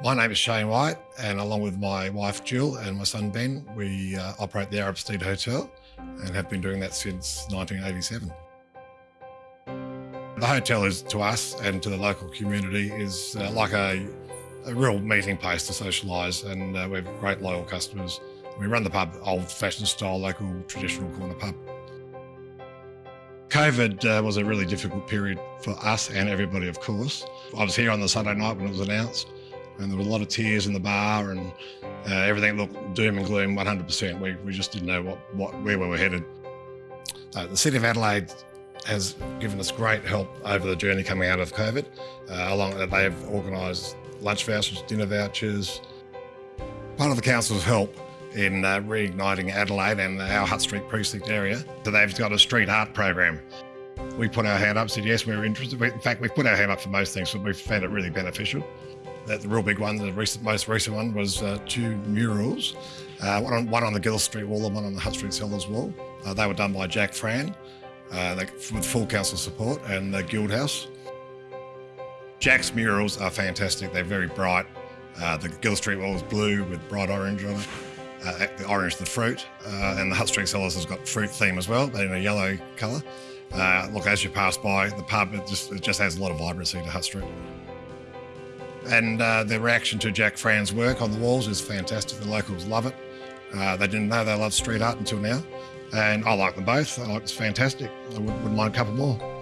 My name is Shane White, and along with my wife Jill and my son Ben, we uh, operate the Arab Steed Hotel and have been doing that since 1987. The hotel is to us and to the local community is uh, like a, a, real meeting place to socialise, and uh, we have great loyal customers. We run the pub old-fashioned style, local traditional corner pub. COVID uh, was a really difficult period for us and everybody, of course. I was here on the Sunday night when it was announced and there were a lot of tears in the bar and uh, everything looked doom and gloom 100%. We, we just didn't know what, what where we were headed. Uh, the City of Adelaide has given us great help over the journey coming out of COVID. Uh, along they have organised lunch vouchers, dinner vouchers. Part of the council's help in uh, reigniting Adelaide and our Hutt Street precinct area. So they've got a street art program. We put our hand up, said yes, we are interested. In fact, we've put our hand up for most things, but we've found it really beneficial. That the real big one, the recent, most recent one, was uh, two murals, uh, one, on, one on the Gilles Street wall and one on the Hutt Street Cellars wall. Uh, they were done by Jack Fran, uh, with full council support, and the Guildhouse. Jack's murals are fantastic. They're very bright. Uh, the Gilles Street wall is blue with bright orange on it. Uh, the orange, the fruit, and the Hutt Street Cellars has got fruit theme as well, but in a yellow colour. look, as you pass by the pub, it just, it just has a lot of vibrancy to Hutt Street. And uh, the reaction to Jack Fran's work on the walls is fantastic. The locals love it. Uh, they didn't know they loved street art until now. And I like them both. I like it's fantastic. I wouldn't mind a couple more.